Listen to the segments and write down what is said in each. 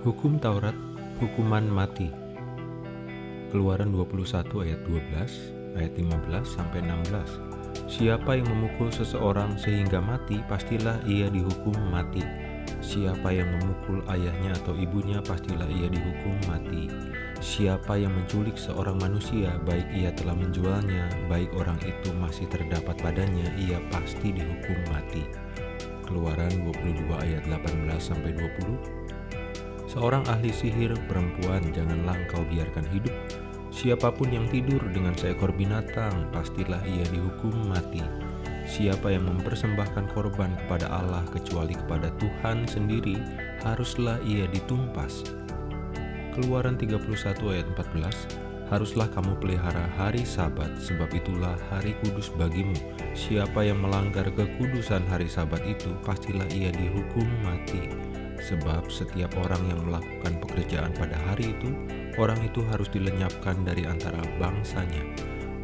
Hukum Taurat, hukuman mati. Keluaran 21 ayat 12, ayat 15 sampai 16. Siapa yang memukul seseorang sehingga mati, pastilah ia dihukum mati. Siapa yang memukul ayahnya atau ibunya, pastilah ia dihukum mati. Siapa yang menculik seorang manusia, baik ia telah menjualnya, baik orang itu masih terdapat padanya, ia pasti dihukum mati. Keluaran 22 ayat 18 sampai 20. Seorang ahli sihir perempuan janganlah engkau biarkan hidup. Siapa pun yang tidur dengan seekor binatang, pastilah ia dihukum mati. Siapa yang mempersembahkan korban kepada Allah kecuali kepada Tuhan sendiri, haruslah ia ditumpas. Keluaran 31 ayat 14 Haruslah kamu pelihara hari sabat, sebab itulah hari kudus bagimu. Siapa yang melanggar kekudusan hari sabat itu, pastilah ia dihukum mati. Sebab setiap orang yang melakukan pekerjaan pada hari itu, orang itu harus dilenyapkan dari antara bangsanya.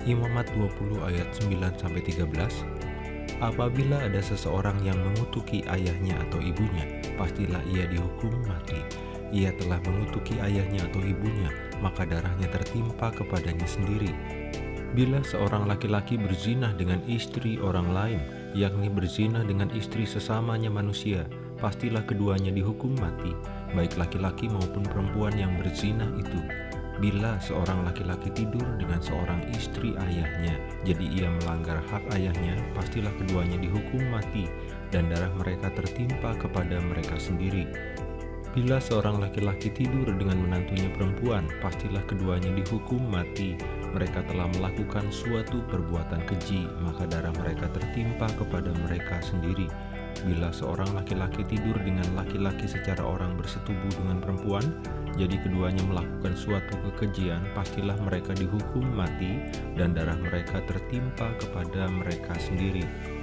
Imamat 20 ayat 9-13 Apabila ada seseorang yang mengutuki ayahnya atau ibunya, pastilah ia dihukum mati ia telah mengutuki ayahnya atau ibunya, maka darahnya tertimpa kepadanya sendiri. Bila seorang laki-laki berzinah dengan istri orang lain, yakni berzinah dengan istri sesamanya manusia, pastilah keduanya dihukum mati, baik laki-laki maupun perempuan yang berzinah itu. Bila seorang laki-laki tidur dengan seorang istri ayahnya, jadi ia melanggar hak ayahnya, pastilah keduanya dihukum mati, dan darah mereka tertimpa kepada mereka sendiri. Bila seorang laki-laki tidur dengan menantunya perempuan, pastilah keduanya dihukum mati. Mereka telah melakukan suatu perbuatan keji, maka darah mereka tertimpa kepada mereka sendiri. Bila seorang laki-laki tidur dengan laki-laki secara orang bersetubuh dengan perempuan, jadi keduanya melakukan suatu kekejian, pastilah mereka dihukum mati dan darah mereka tertimpa kepada mereka sendiri.